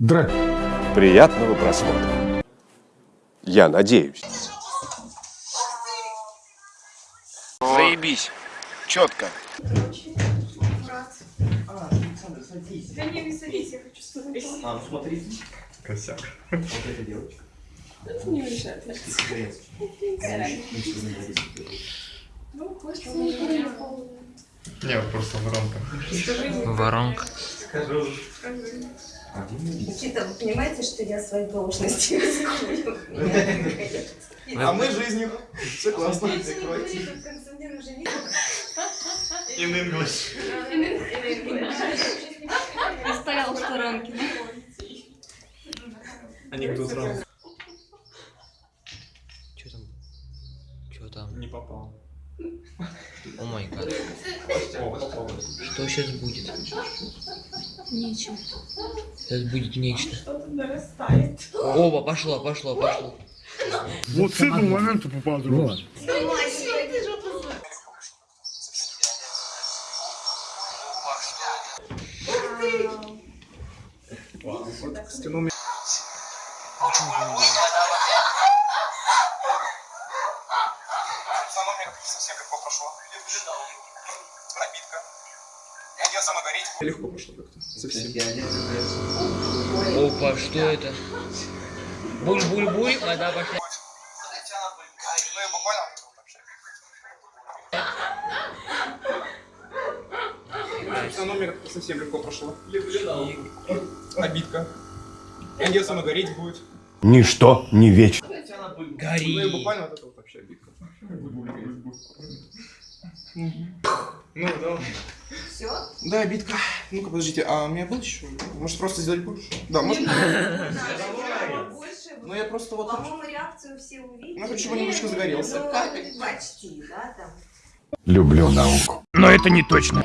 Драть. Приятного просмотра. Я надеюсь. Заебись. Четко. Да не, не садись, я хочу смотреть. А, ну смотри. Косяк. Вот эта девочка. Это не мешает. Ну, Не, просто воронка. Воронка. Скажу. Никита, вы понимаете, что я своей должности рискую? А мы жизнью. Все классно. In English. Стоял в сторонке. Анекдот сразу. Что там? Что там? Не попал. О май гад. Что сейчас будет? Нечего. Сейчас будет нечто. Что-то нарастает. Оба, пошло, пошло, пошло. Вот с этого момента попал другой. Стянул меня. совсем легко прошло. Гореть. Легко пошло как-то. Совсем. Опа, что это? Буль-буль-буль, вода пошла. Ну и буквально А номер совсем легко прошло. Обидка. Идет сама гореть будет. Ничто не вечно. Ну Гори. буквально вот это вот вообще обидка. Ну, да. Все? Да, обидка. Ну-ка, подождите, а у меня был еще? Может, просто сделать больше? Да, может. Больше. Ну, я просто вот... По-моему, реакцию все увидели. Ну, чтобы немножко загорелся. Ну, почти, да, там. Люблю науку. Но это не точно.